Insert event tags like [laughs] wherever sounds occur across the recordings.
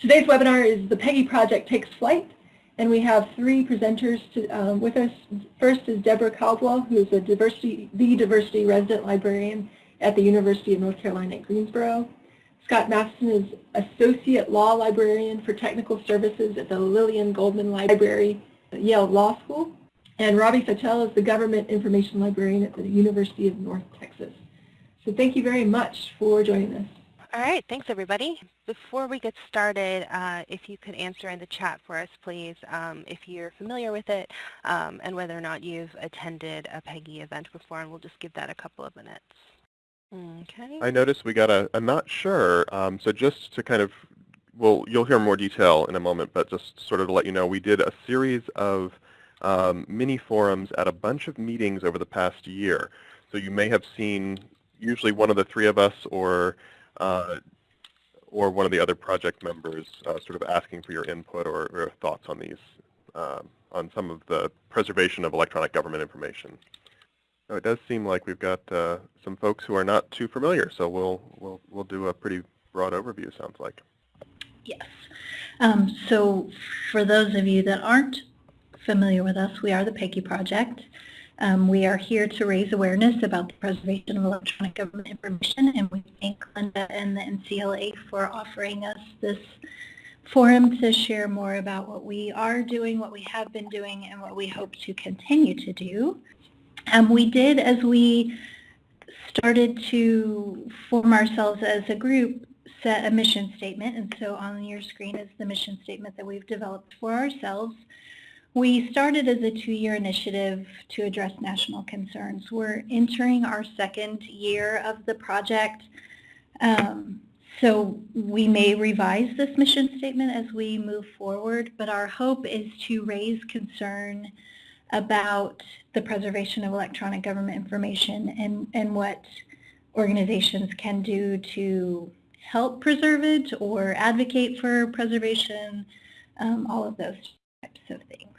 Today's webinar is The PEGI Project Takes Flight, and we have three presenters to, um, with us. First is Deborah Caldwell, who is a diversity, the diversity resident librarian at the University of North Carolina at Greensboro. Scott Matheson is Associate Law Librarian for Technical Services at the Lillian Goldman Library at Yale Law School. And Robbie Fattel is the Government Information Librarian at the University of North Texas. So thank you very much for joining us. All right, thanks everybody. Before we get started, uh, if you could answer in the chat for us, please, um, if you're familiar with it um, and whether or not you've attended a PEGI event before, and we'll just give that a couple of minutes. Okay. I noticed we got a, a not sure, um, so just to kind of, well, you'll hear more detail in a moment, but just sort of to let you know, we did a series of um, mini forums at a bunch of meetings over the past year. So you may have seen usually one of the three of us or uh, or one of the other project members uh, sort of asking for your input or, or thoughts on these, um, on some of the preservation of electronic government information. Now, it does seem like we've got uh, some folks who are not too familiar, so we'll, we'll, we'll do a pretty broad overview, sounds like. Yes. Um, so for those of you that aren't familiar with us, we are the PEGI Project. Um, we are here to raise awareness about the preservation of electronic government information, and we thank Linda and the NCLA for offering us this forum to share more about what we are doing, what we have been doing, and what we hope to continue to do. Um, we did, as we started to form ourselves as a group, set a mission statement, and so on your screen is the mission statement that we've developed for ourselves. We started as a two-year initiative to address national concerns. We're entering our second year of the project, um, so we may revise this mission statement as we move forward, but our hope is to raise concern about the preservation of electronic government information and, and what organizations can do to help preserve it or advocate for preservation, um, all of those types of things.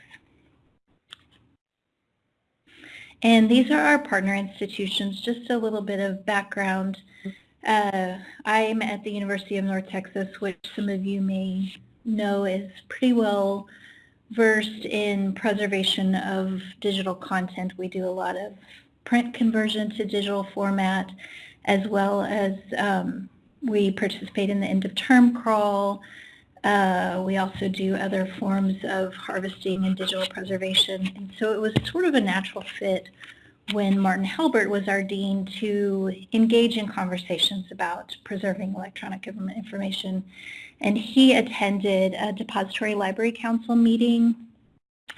And these are our partner institutions, just a little bit of background. Uh, I'm at the University of North Texas, which some of you may know is pretty well versed in preservation of digital content. We do a lot of print conversion to digital format, as well as um, we participate in the end of term crawl, uh, we also do other forms of harvesting and digital preservation. And so it was sort of a natural fit when Martin Halbert was our dean to engage in conversations about preserving electronic government information. And he attended a Depository Library Council meeting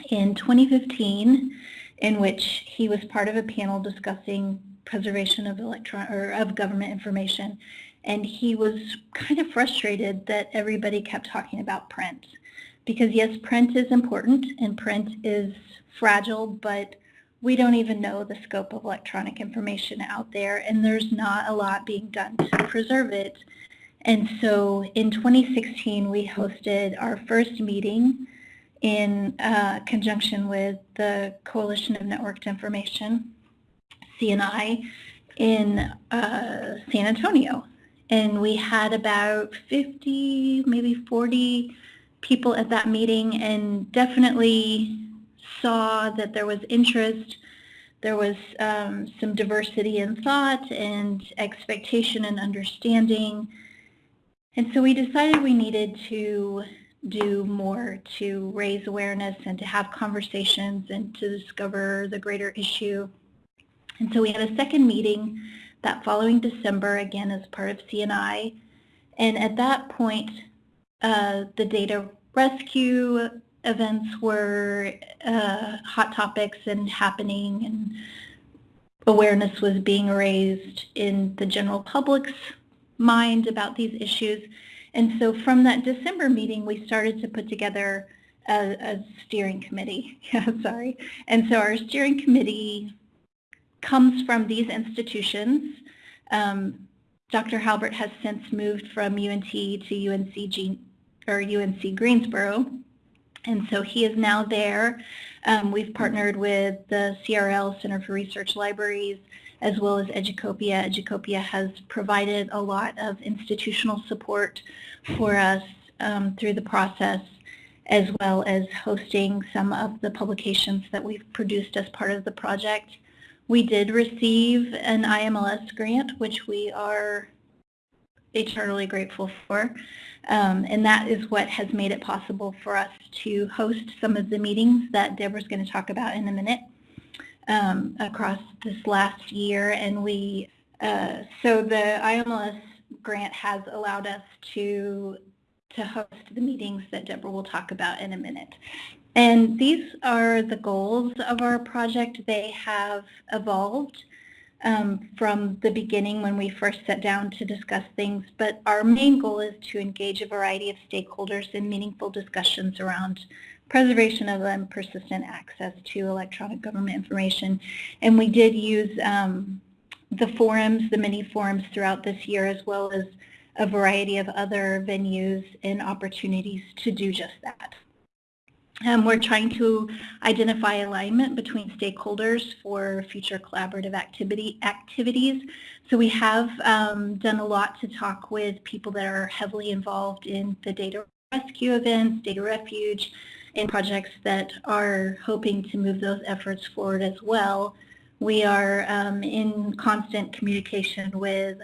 in 2015 in which he was part of a panel discussing preservation of electron or of government information and he was kind of frustrated that everybody kept talking about print. Because yes, print is important and print is fragile, but we don't even know the scope of electronic information out there and there's not a lot being done to preserve it. And so in 2016, we hosted our first meeting in uh, conjunction with the Coalition of Networked Information, CNI, in uh, San Antonio and we had about 50, maybe 40 people at that meeting and definitely saw that there was interest, there was um, some diversity in thought and expectation and understanding. And so we decided we needed to do more to raise awareness and to have conversations and to discover the greater issue. And so we had a second meeting that following December, again, as part of CNI. And at that point, uh, the data rescue events were uh, hot topics and happening and awareness was being raised in the general public's mind about these issues. And so from that December meeting, we started to put together a, a steering committee. [laughs] Yeah, sorry. And so our steering committee comes from these institutions. Um, Dr. Halbert has since moved from UNT to UNC, or UNC Greensboro, and so he is now there. Um, we've partnered with the CRL, Center for Research Libraries, as well as Educopia. Educopia has provided a lot of institutional support for us um, through the process, as well as hosting some of the publications that we've produced as part of the project. We did receive an IMLS grant, which we are eternally grateful for. Um, and that is what has made it possible for us to host some of the meetings that Deborah's going to talk about in a minute um, across this last year. And we, uh, so the IMLS grant has allowed us to to host the meetings that Deborah will talk about in a minute. And these are the goals of our project. They have evolved um, from the beginning when we first sat down to discuss things, but our main goal is to engage a variety of stakeholders in meaningful discussions around preservation of and persistent access to electronic government information. And we did use um, the forums, the mini forums throughout this year, as well as a variety of other venues and opportunities to do just that. Um, we're trying to identify alignment between stakeholders for future collaborative activity activities. So we have um, done a lot to talk with people that are heavily involved in the data rescue events, data refuge, and projects that are hoping to move those efforts forward as well. We are um, in constant communication with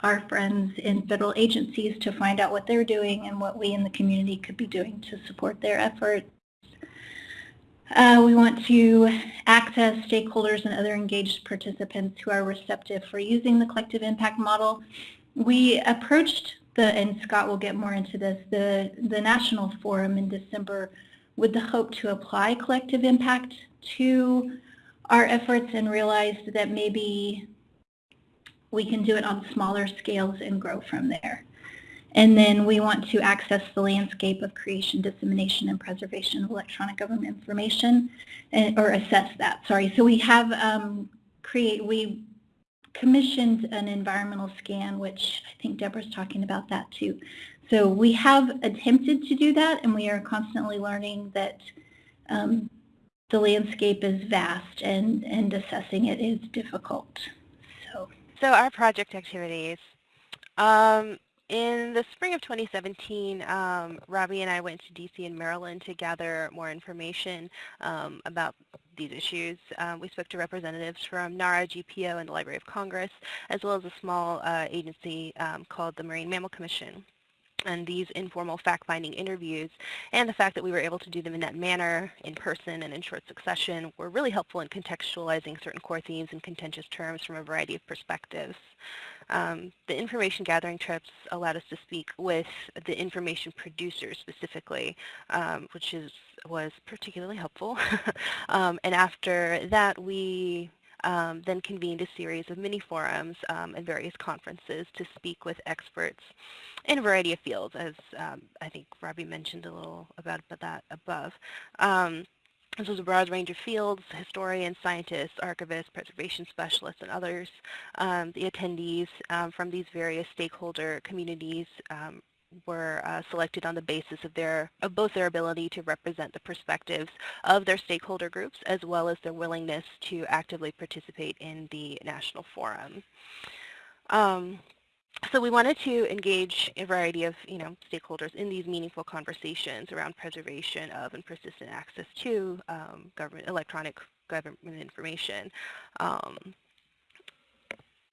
our friends in federal agencies to find out what they're doing and what we in the community could be doing to support their efforts. Uh, we want to access stakeholders and other engaged participants who are receptive for using the collective impact model. We approached the, and Scott will get more into this, the, the national forum in December with the hope to apply collective impact to our efforts and realized that maybe we can do it on smaller scales and grow from there. And then we want to access the landscape of creation, dissemination, and preservation of electronic government information, and, or assess that, sorry. So we have um, create, we commissioned an environmental scan, which I think Deborah's talking about that too. So we have attempted to do that, and we are constantly learning that um, the landscape is vast and, and assessing it is difficult. So, so our project activities. Um, in the spring of 2017, um, Robbie and I went to DC and Maryland to gather more information um, about these issues. Um, we spoke to representatives from NARA, GPO, and the Library of Congress, as well as a small uh, agency um, called the Marine Mammal Commission and these informal fact-finding interviews and the fact that we were able to do them in that manner, in person and in short succession, were really helpful in contextualizing certain core themes and contentious terms from a variety of perspectives. Um, the information gathering trips allowed us to speak with the information producers specifically, um, which is was particularly helpful. [laughs] um, and after that, we um, then convened a series of mini forums um, and various conferences to speak with experts in a variety of fields, as um, I think Robbie mentioned a little about, about that above. Um, this was a broad range of fields, historians, scientists, archivists, preservation specialists, and others. Um, the attendees um, from these various stakeholder communities um, were uh, selected on the basis of their of both their ability to represent the perspectives of their stakeholder groups as well as their willingness to actively participate in the national forum. So we wanted to engage a variety of you know stakeholders in these meaningful conversations around preservation of and persistent access to um, government electronic government information. Um,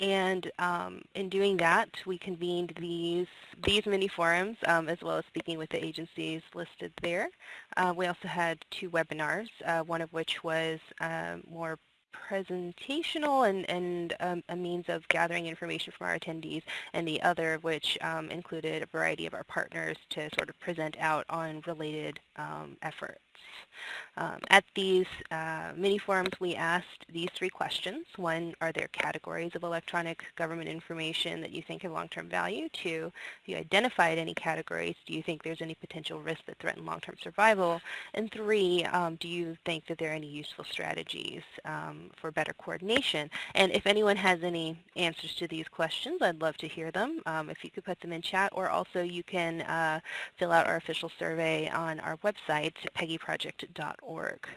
and um, in doing that, we convened these these mini forums, um, as well as speaking with the agencies listed there. Uh, we also had two webinars, uh, one of which was uh, more presentational and, and um, a means of gathering information from our attendees, and the other of which um, included a variety of our partners to sort of present out on related um, efforts. Um, at these uh, mini forums, we asked these three questions. One, are there categories of electronic government information that you think have long-term value? Two, if you identified any categories, do you think there's any potential risk that threaten long-term survival? And three, um, do you think that there are any useful strategies um, for better coordination? And if anyone has any answers to these questions, I'd love to hear them. Um, if you could put them in chat, or also you can uh, fill out our official survey on our website, pegiproject.org.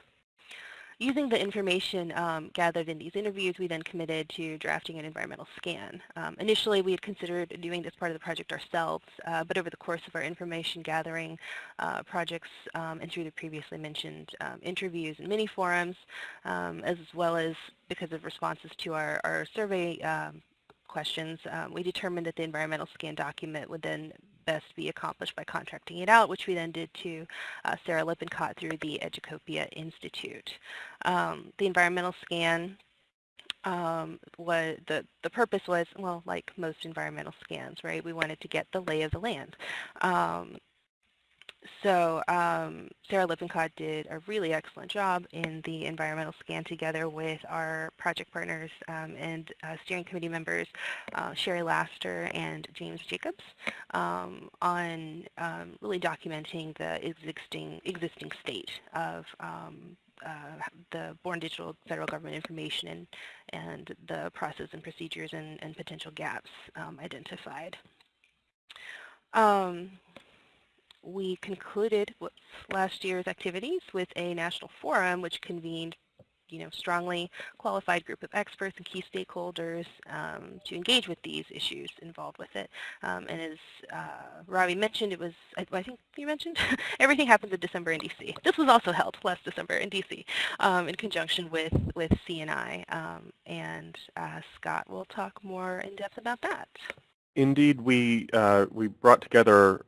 using the information um, gathered in these interviews, we then committed to drafting an environmental scan. Um, initially, we had considered doing this part of the project ourselves, uh, but over the course of our information gathering uh, projects um, and through the previously mentioned um, interviews and mini forums, um, as well as because of responses to our, our survey um, questions, um, we determined that the environmental scan document would then best be accomplished by contracting it out, which we then did to uh, Sarah Lippincott through the Educopia Institute. Um, the environmental scan um, was the, the purpose was, well, like most environmental scans, right? We wanted to get the lay of the land. Um, so um, Sarah Lippincott did a really excellent job in the environmental scan together with our project partners um, and uh, steering committee members, uh, Shari Laster and James Jacobs, um, on um, really documenting the existing, existing state of um, uh, the Born Digital federal government information and, and the process and procedures and, and potential gaps um, identified. Um, we concluded last year's activities with a national forum which convened you know, strongly qualified group of experts and key stakeholders um, to engage with these issues involved with it. Um, and as uh, Robbie mentioned, it was, I, I think you mentioned, [laughs] everything happens in December in DC. This was also held last December in DC um, in conjunction with, with CNI. Um, and uh, Scott will talk more in depth about that. Indeed, we, uh, we brought together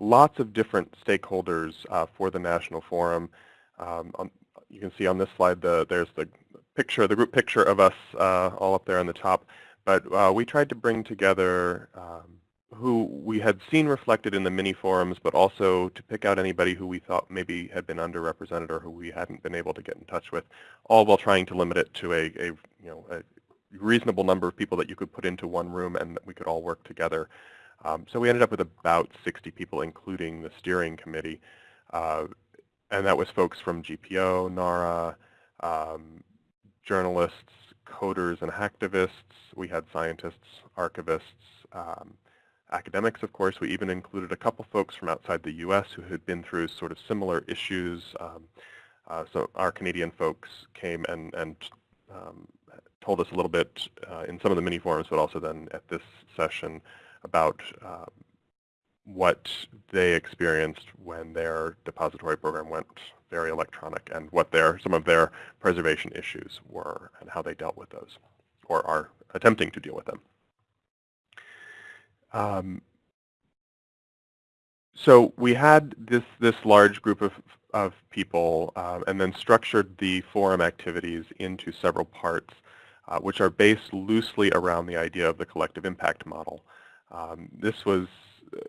lots of different stakeholders uh, for the National Forum. Um, on, you can see on this slide the, there's the picture, the group picture of us uh, all up there on the top. But uh, we tried to bring together um, who we had seen reflected in the mini forums, but also to pick out anybody who we thought maybe had been underrepresented or who we hadn't been able to get in touch with, all while trying to limit it to a, a you know a reasonable number of people that you could put into one room and that we could all work together. Um, so we ended up with about 60 people, including the steering committee. Uh, and that was folks from GPO, NARA, um, journalists, coders and hacktivists. We had scientists, archivists, um, academics, of course. We even included a couple folks from outside the U.S. who had been through sort of similar issues. Um, uh, so our Canadian folks came and, and um, told us a little bit uh, in some of the mini forums, but also then at this session about um, what they experienced when their depository program went very electronic and what their some of their preservation issues were and how they dealt with those or are attempting to deal with them. Um, so we had this this large group of of people um, and then structured the forum activities into several parts uh, which are based loosely around the idea of the collective impact model. Um, this was, uh,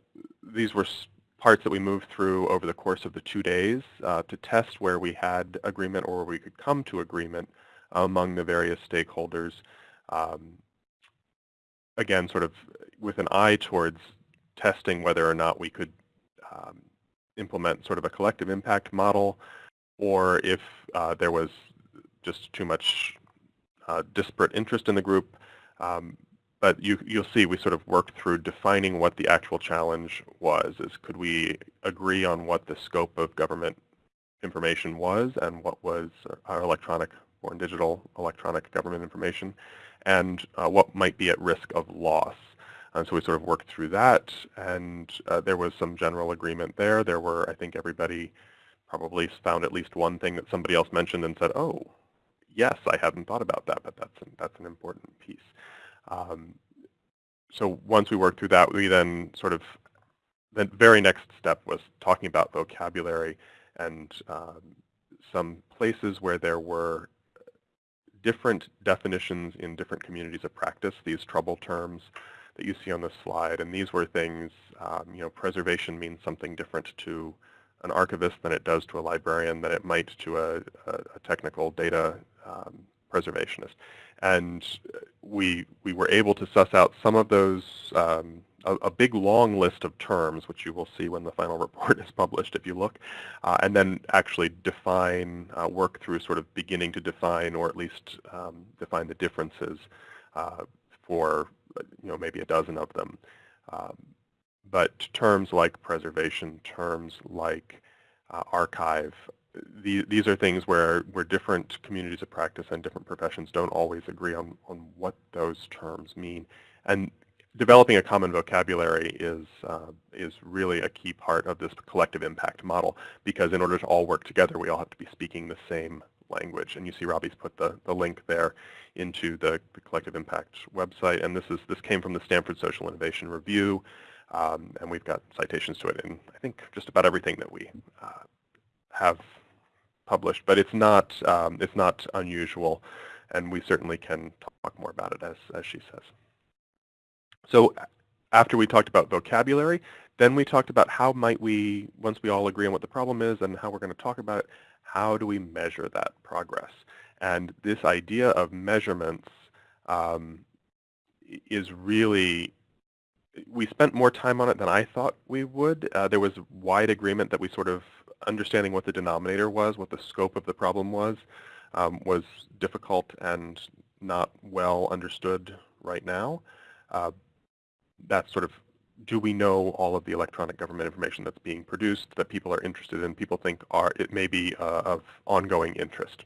these were parts that we moved through over the course of the two days uh, to test where we had agreement or where we could come to agreement among the various stakeholders. Um, again, sort of with an eye towards testing whether or not we could um, implement sort of a collective impact model or if uh, there was just too much uh, disparate interest in the group. Um, but you, you'll see we sort of worked through defining what the actual challenge was. Is could we agree on what the scope of government information was and what was our electronic or digital electronic government information and uh, what might be at risk of loss. And so we sort of worked through that and uh, there was some general agreement there. There were, I think everybody probably found at least one thing that somebody else mentioned and said, oh, yes, I hadn't thought about that, but that's an, that's an important piece. Um, so once we worked through that, we then sort of, the very next step was talking about vocabulary and um, some places where there were different definitions in different communities of practice, these trouble terms that you see on the slide. And these were things, um, you know, preservation means something different to an archivist than it does to a librarian, than it might to a, a, a technical data um, preservationist and we we were able to suss out some of those um, a, a, big long list of terms, which you will see when the final [laughs] report is published if you look, uh, and then actually define, uh, work through sort of beginning to define or at least um, define the differences uh, for you know maybe a dozen of them. Um, but terms like preservation, terms like uh, archive, the, these are things where, where different communities of practice and different professions don't always agree on, on what those terms mean. And developing a common vocabulary is, uh, is really a key part of this collective impact model because in order to all work together, we all have to be speaking the same language. And you see Robbie's put the, the link there into the, the collective impact website. And this, is, this came from the Stanford Social Innovation Review. Um, and we've got citations to it in, I think, just about everything that we uh, have published. But it's not, um, it's not unusual. And we certainly can talk more about it, as, as she says. So after we talked about vocabulary, then we talked about how might we, once we all agree on what the problem is and how we're going to talk about it, how do we measure that progress? And this idea of measurements um, is really, we spent more time on it than I thought we would. Uh, there was wide agreement that we sort of, understanding what the denominator was, what the scope of the problem was, um, was difficult and not well understood right now. Uh, that's sort of, do we know all of the electronic government information that's being produced that people are interested in, people think are it may be uh, of ongoing interest?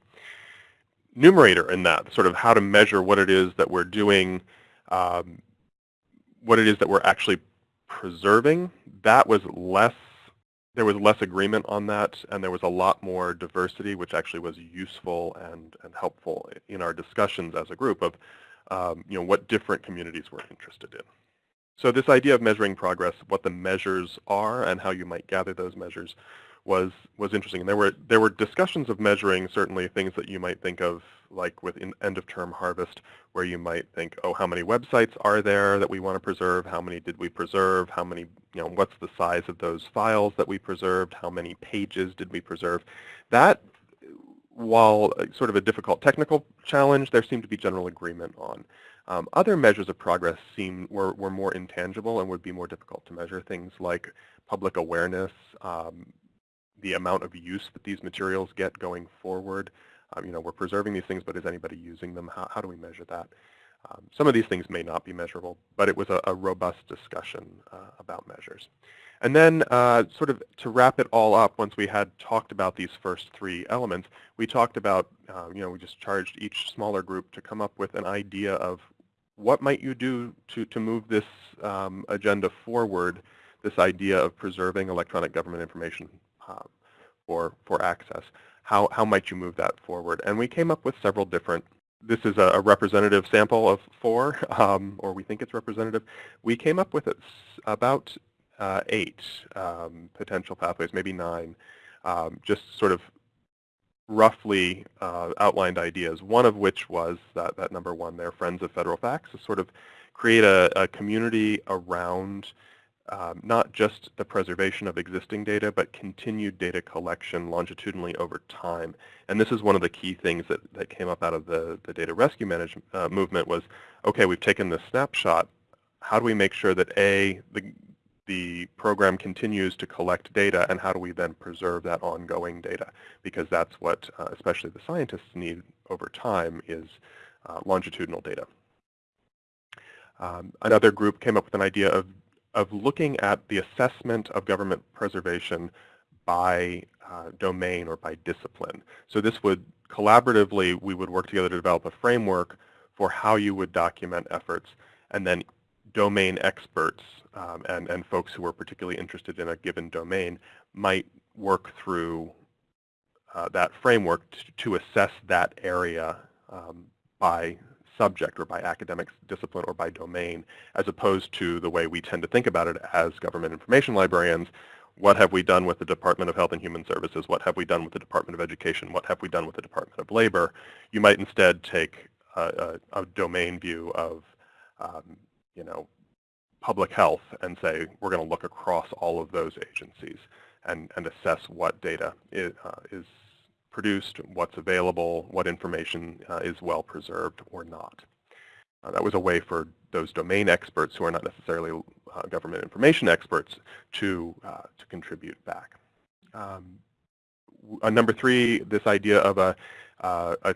Numerator in that, sort of how to measure what it is that we're doing, um, what it is that we're actually preserving, that was less, there was less agreement on that, and there was a lot more diversity, which actually was useful and, and helpful in our discussions as a group of, um, you know, what different communities were interested in. So this idea of measuring progress, what the measures are and how you might gather those measures was was interesting. And there were there were discussions of measuring certainly things that you might think of like with end of term harvest where you might think, oh, how many websites are there that we want to preserve? How many did we preserve? How many, you know, what's the size of those files that we preserved? How many pages did we preserve? That, while sort of a difficult technical challenge, there seemed to be general agreement on. Um, other measures of progress seem were, were more intangible and would be more difficult to measure. Things like public awareness, um, the amount of use that these materials get going forward. Um, you know, we're preserving these things, but is anybody using them? How, how do we measure that? Um, some of these things may not be measurable, but it was a, a robust discussion uh, about measures. And then uh, sort of to wrap it all up, once we had talked about these first three elements, we talked about, uh, you know, we just charged each smaller group to come up with an idea of what might you do to, to move this um, agenda forward, this idea of preserving electronic government information um, for, for access. How, how might you move that forward? And we came up with several different this is a, representative sample of four, [laughs] um, or we think it's representative. We came up with about uh, eight um, potential pathways, maybe nine, um, just sort of roughly uh, outlined ideas, one of which was that, that number one there, Friends of Federal Facts, to sort of create a, a community around um, not just the preservation of existing data, but continued data collection longitudinally over time. And this is one of the key things that, that came up out of the, the data rescue management uh, movement was, okay, we've taken this snapshot. How do we make sure that A, the, the program continues to collect data and how do we then preserve that ongoing data? Because that's what uh, especially the scientists need over time is uh, longitudinal data. Um, another group came up with an idea of, of looking at the assessment of government preservation by uh, domain or by discipline. So this would collaboratively, we would work together to develop a framework for how you would document efforts and then domain experts um, and, and folks who are particularly interested in a given domain might work through uh, that framework to, to, assess that area um, by subject or by academic discipline or by domain, as opposed to the way we tend to think about it as government information librarians. What have we done with the Department of Health and Human Services? What have we done with the Department of Education? What have we done with the Department of Labor? You might instead take a, a, a domain view of um, you know, public health and say we're going to look across all of those agencies and, and assess what data is, uh, is produced, what's available, what information uh, is well preserved or not. Uh, that was a way for those domain experts who are not necessarily uh, government information experts to, uh, to contribute back. Um, number three, this idea of a, uh, a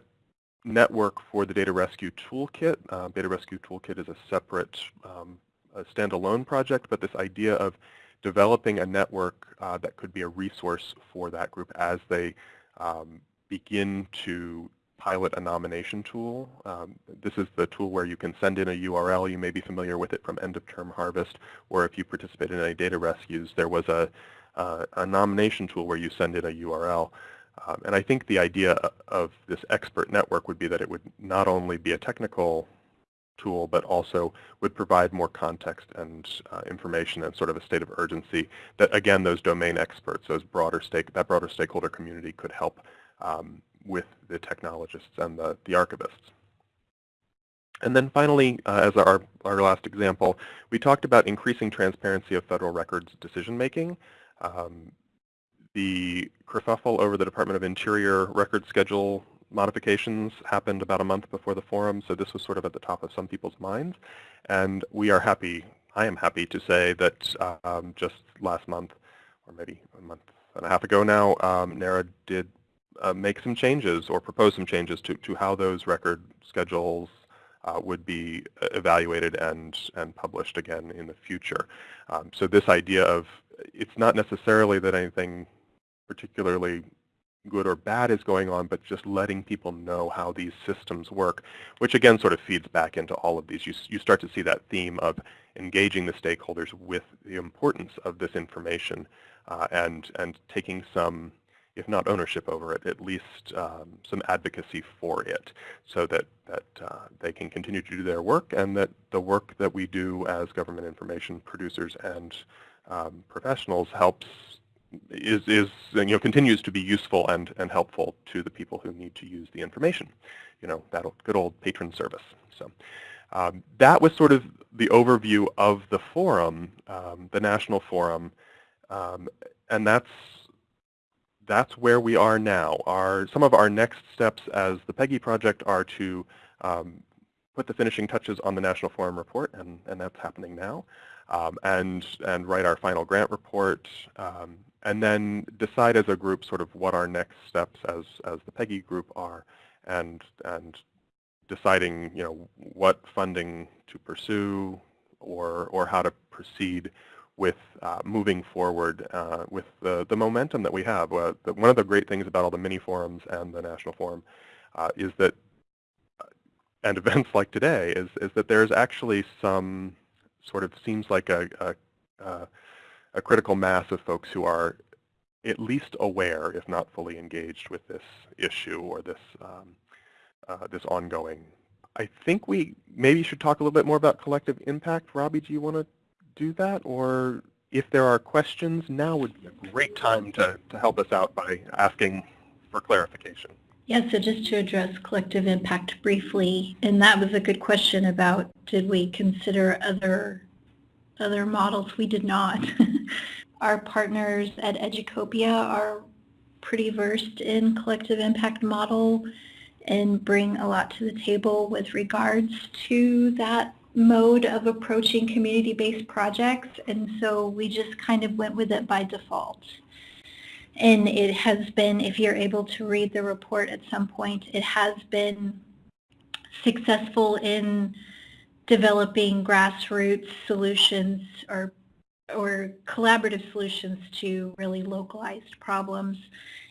network for the Data Rescue Toolkit. Uh, Data Rescue Toolkit is a separate um, a standalone project, but this idea of developing a network uh, that could be a resource for that group as they um, begin to pilot a nomination tool. Um, this is the tool where you can send in a URL. You may be familiar with it from end of term harvest, or if you participate in any data rescues, there was a, uh, a nomination tool where you send in a URL. Um, and I think the idea of this expert network would be that it would not only be a technical tool, but also would provide more context and uh, information and sort of a state of urgency that, again, those domain experts, those broader stake, that broader stakeholder community could help um, with the technologists and the, the archivists. And then finally, uh, as our, our last example, we talked about increasing transparency of federal records decision-making. Um, the kerfuffle over the Department of Interior record schedule modifications happened about a month before the forum, so this was sort of at the top of some people's minds. And we are happy, I am happy to say that um, just last month, or maybe a month and a half ago now, um, NARA did uh, make some changes or propose some changes to, to how those record schedules uh, would be evaluated and, and published again in the future. Um, so this idea of it's not necessarily that anything particularly good or bad is going on, but just letting people know how these systems work, which again sort of feeds back into all of these. You, you start to see that theme of engaging the stakeholders with the importance of this information uh, and, and taking some if not ownership over it, at least um, some advocacy for it so that, that uh, they can continue to do their work and that the work that we do as government information producers and um, professionals helps is, is you know, continues to be useful and, and helpful to the people who need to use the information. You know, that good old patron service. So um, that was sort of the overview of the forum, um, the national forum, um, and that's that's where we are now. Our, some of our next steps as the PEGI project are to um, put the finishing touches on the National Forum report, and, and that's happening now, um, and, and write our final grant report, um, and then decide as a group sort of what our next steps as, as the PEGI group are, and, and deciding you know, what funding to pursue or, or how to proceed with uh, moving forward uh, with the, the momentum that we have. Uh, the, one of the great things about all the mini forums and the National Forum uh, is that, uh, and [laughs] events like today, is, is that there's actually some sort of seems like a, a, a critical mass of folks who are at least aware, if not fully engaged with this issue or this, um, uh, this ongoing. I think we maybe should talk a little bit more about collective impact. Robbie, do you want to do that? Or if there are questions, now would be a great time to, to help us out by asking for clarification. Yeah, so just to address collective impact briefly, and that was a good question about did we consider other other models? We did not. [laughs] Our partners at Educopia are pretty versed in collective impact model and bring a lot to the table with regards to that mode of approaching community-based projects, and so we just kind of went with it by default. And it has been, if you're able to read the report at some point, it has been successful in developing grassroots solutions or or collaborative solutions to really localized problems.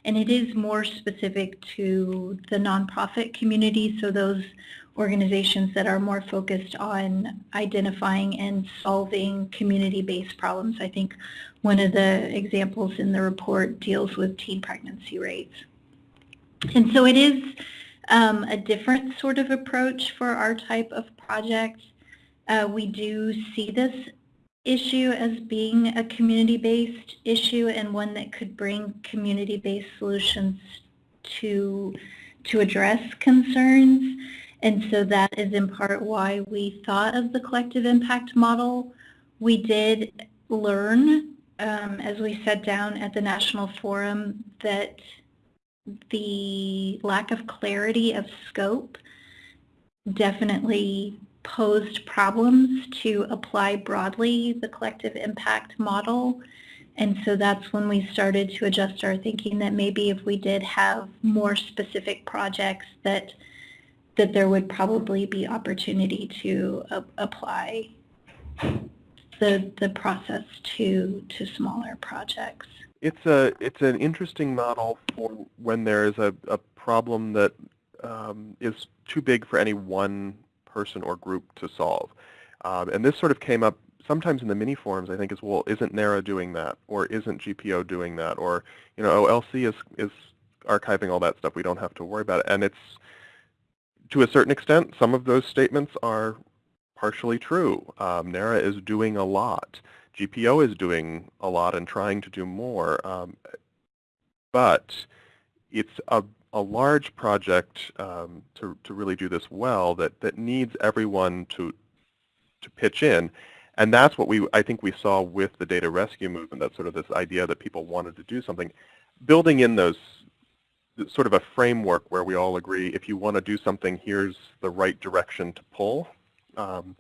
And it is more specific to the nonprofit community, so those organizations that are more focused on identifying and solving community-based problems. I think one of the examples in the report deals with teen pregnancy rates. And so it is um, a different sort of approach for our type of project. Uh, we do see this issue as being a community-based issue and one that could bring community-based solutions to, to address concerns. And so that is in part why we thought of the collective impact model. We did learn um, as we sat down at the National Forum that the lack of clarity of scope definitely posed problems to apply broadly the collective impact model. And so that's when we started to adjust our thinking that maybe if we did have more specific projects that that there would probably be opportunity to uh, apply the, the process to, to smaller projects. It's a it's an interesting model for when there is a, a problem that um, is too big for any one person or group to solve. Um, and this sort of came up sometimes in the mini forums, I think, is, well, isn't NARA doing that? Or isn't GPO doing that? Or, you know, OLC is, is archiving all that stuff. We don't have to worry about it. And it's, to a certain extent, some of those statements are partially true. Um, NARA is doing a lot. GPO is doing a lot and trying to do more. Um, but it's a, a large project um, to, to really do this well that, that needs everyone to, to pitch in. And that's what we, I think we saw with the data rescue movement, that sort of this idea that people wanted to do something. Building in those, sort of a framework where we all agree, if you want to do something, here's the right direction to pull, um,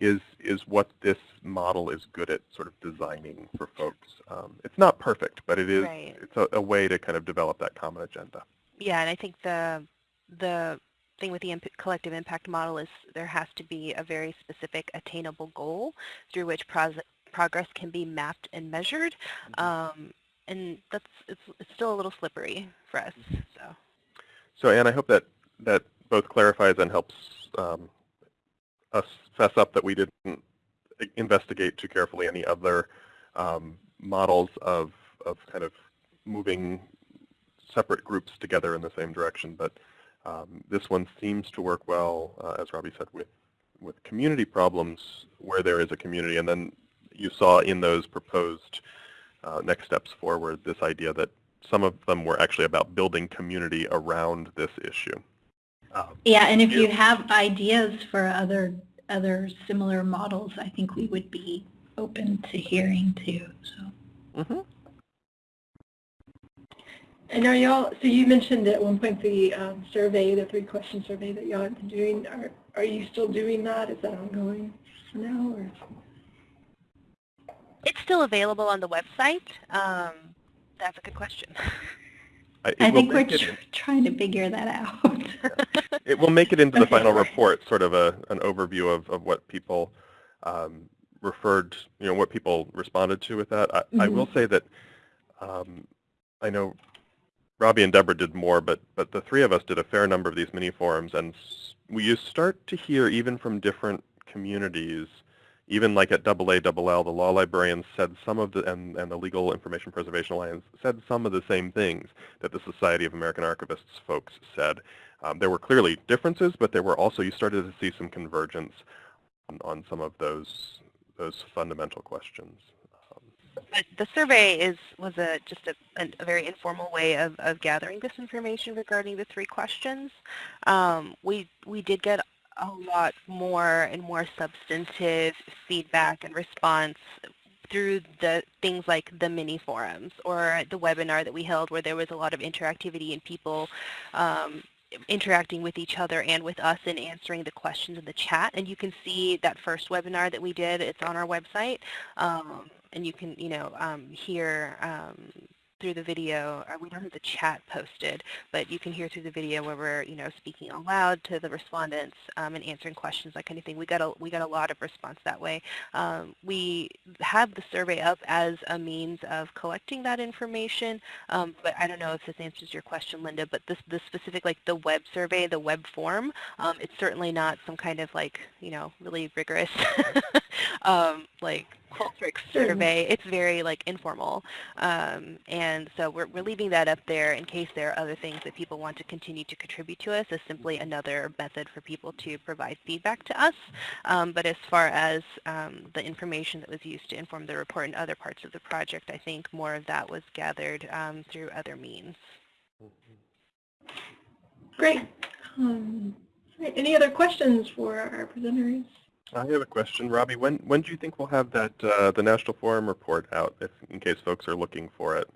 is, is what this model is good at sort of designing for folks. Um, it's not perfect, but it is, Right. it's a, a way to kind of develop that common agenda. Yeah, and I think the the thing with the imp collective impact model is there has to be a very specific attainable goal through which progress can be mapped and measured. Um, and that's it's, it's still a little slippery for us. So So Anne, I hope that, that both clarifies and helps um, us fess up that we didn't investigate too carefully any other um, models of, of kind of moving separate groups together in the same direction. But um, this one seems to work well, uh, as Robbie said, with, with community problems where there is a community. And then you saw in those proposed uh, next steps forward this idea that some of them were actually about building community around this issue. Um, Yeah, and if you have ideas for other other similar models, I think we would be open to hearing too. So mhm. And are y'all, so you mentioned at one point the um, survey, the three-question survey that y'all have been doing. Are, are you still doing that? Is that ongoing for now? Or? it's still available on the website. Um, that's a good question. it I think we're make tr- trying to figure that out. [laughs] It will make it into the final [laughs] report, sort of a, an overview of, of what people um, referred, you know, what people responded to with that. I, I will say that um, I know Robbie and Deborah did more, but, but the three of us did a fair number of these mini forums, and we you start to hear even from different communities, even like at AALL, the law librarians said some of the, and, and the Legal Information Preservation Alliance said some of the same things that the Society of American Archivists folks said. Um, there were clearly differences, but there were also, you started to see some convergence on, on some of those, those fundamental questions. But the survey is was a just a, a very informal way of, of gathering this information regarding the three questions. Um, we we did get a lot more and more substantive feedback and response through the things like the mini forums or the webinar that we held where there was a lot of interactivity and people um, interacting with each other and with us and answering the questions in the chat. And you can see that first webinar that we did. It's on our website. Um, and you can, you know, um, hear um, through the video, uh, we don't have the chat posted, but you can hear through the video where we're, you know, speaking aloud to the respondents um, and answering questions, that kind of thing. We got a, we got a lot of response that way. Um, we have the survey up as a means of collecting that information, um, but I don't know if this answers your question, Linda, but this, the specific, like the web survey, the web form, um, it's certainly not some kind of like, you know, really rigorous, [laughs] um, like Qualtrics survey. It's very like informal. Um, and so we're, we're leaving that up there in case there are other things that people want to continue to contribute to us as simply another method for people to provide feedback to us. Um, but as far as um, the information that was used to inform the report and other parts of the project, I think more of that was gathered um, through other means. Great. Um, Any other questions for our presenters? I have a question, Robbie. When when do you think we'll have that uh, the National Forum report out, if in case folks are looking for it?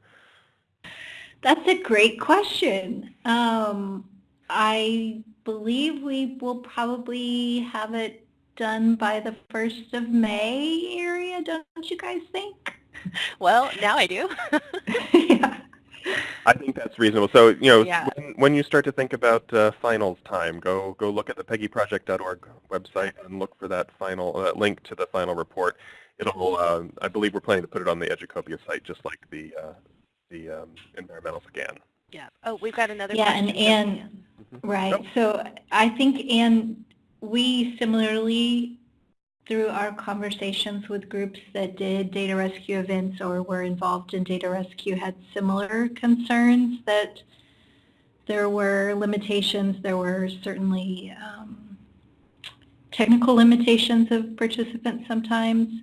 That's a great question. Um, I believe we will probably have it done by the 1st of May area, don't you guys think? Well, now I do. [laughs] [laughs] yeah. I think that's reasonable. So you know, Yeah. when, when you start to think about uh, finals time, go go look at the PEGIProject.org website and look for that final uh, link to the final report. It'll, uh, I believe, we're planning to put it on the Educopia site, just like the uh, the um, environmental scan. Yeah. Oh, we've got another Yeah, question. and from Ann, right, Nope. so I think, and we similarly, through our conversations with groups that did data rescue events or were involved in data rescue, had similar concerns that there were limitations, there were certainly um, technical limitations of participants sometimes.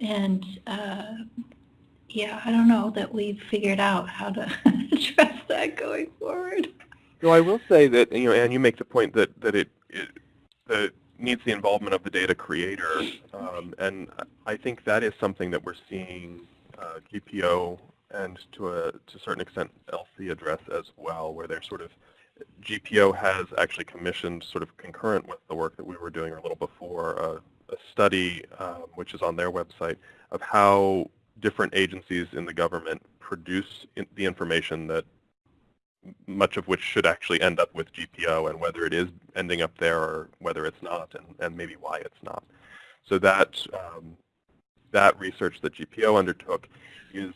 And uh, yeah, I don't know that we've figured out how to [laughs] address that going forward. No, I will say that, you know, Anne, you make the point that, that it, it that needs the involvement of the data creator, um, and I think that is something that we're seeing uh, GPO and to a, to a certain extent LC address as well, where they're sort of, GPO has actually commissioned sort of concurrent with the work that we were doing a little before, uh, a study, um, which is on their website, of how different agencies in the government produce in, the information that much of which should actually end up with GPO and whether it is ending up there or whether it's not and, and maybe why it's not. So that, um, that research that GPO undertook is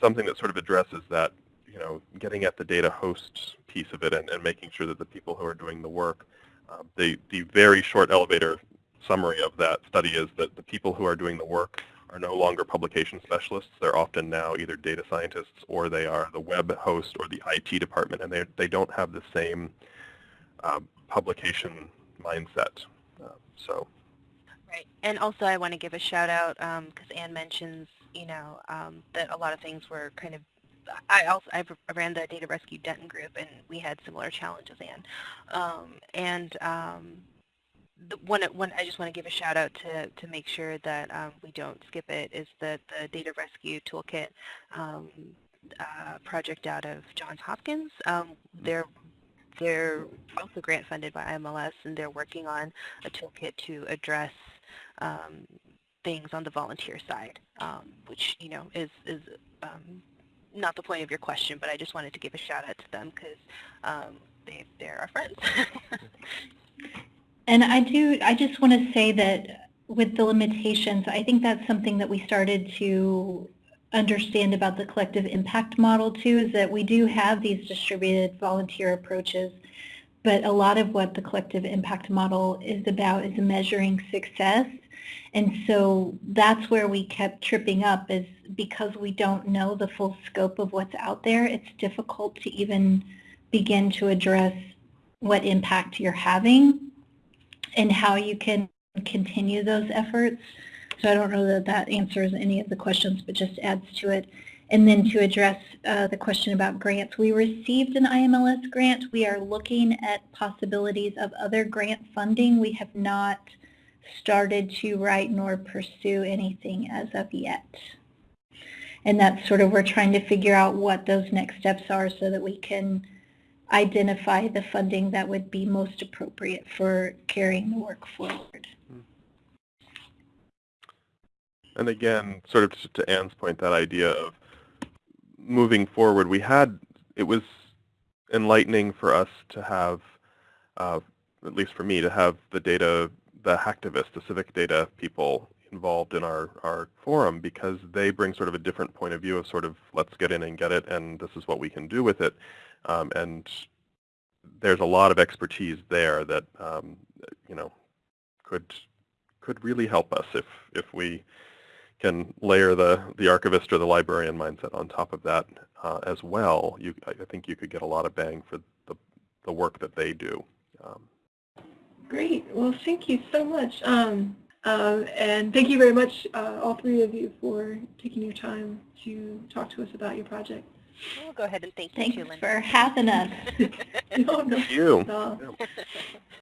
something that sort of addresses that, you know, getting at the data host piece of it and, and making sure that the people who are doing the work, um, the, the very short elevator summary of that study is that the people who are doing the work are no longer publication specialists. They're often now either data scientists or they are the web host or the IT department, and they, they don't have the same uh, publication mindset. Uh, so, Right. And also I want to give a shout out because Anne mentions, you know, um, that a lot of things were kind of I also I ran the Data Rescue Denton group, and we had similar challenges, Anne. Um, and um, the one, one I just want to give a shout out to to make sure that um, we don't skip it is the the Data Rescue Toolkit um, uh, project out of Johns Hopkins. Um, they're they're also grant funded by IMLS, and they're working on a toolkit to address um, things on the volunteer side, um, which you know is is um, not the point of your question, but I just wanted to give a shout out to them because um, they they're our friends. [laughs] And I do, I just want to say that with the limitations, I think that's something that we started to understand about the collective impact model too, is that we do have these distributed volunteer approaches, but a lot of what the collective impact model is about is measuring success. And so that's where we kept tripping up is because we don't know the full scope of what's out there, it's difficult to even begin to address what impact you're having and how you can continue those efforts. So I don't know that that answers any of the questions, but just adds to it. And then to address uh, the question about grants, we received an IMLS grant. We are looking at possibilities of other grant funding. We have not started to write nor pursue anything as of yet. And that's sort of, we're trying to figure out what those next steps are so that we can identify the funding that would be most appropriate for carrying the work forward. and again, sort of to- to Anne's point, that idea of moving forward, we had, it was enlightening for us to have, uh, at least for me, to have the data, the hacktivists, the civic data people involved in our, our forum because they bring sort of a different point of view of sort of let's get in and get it and this is what we can do with it. Um, and there's a lot of expertise there that, um, you know, could could really help us if, if we can layer the, the archivist or the librarian mindset on top of that uh, as well. You, I think you could get a lot of bang for the, the work that they do. Um, Great. Well, thank you so much. Um, um, and thank you very much, uh, all three of you, for taking your time to talk to us about your project. we'll go ahead and thank you Thanks too, Linda. for having us. [laughs] [laughs] no, no, Thank you. no. Yeah.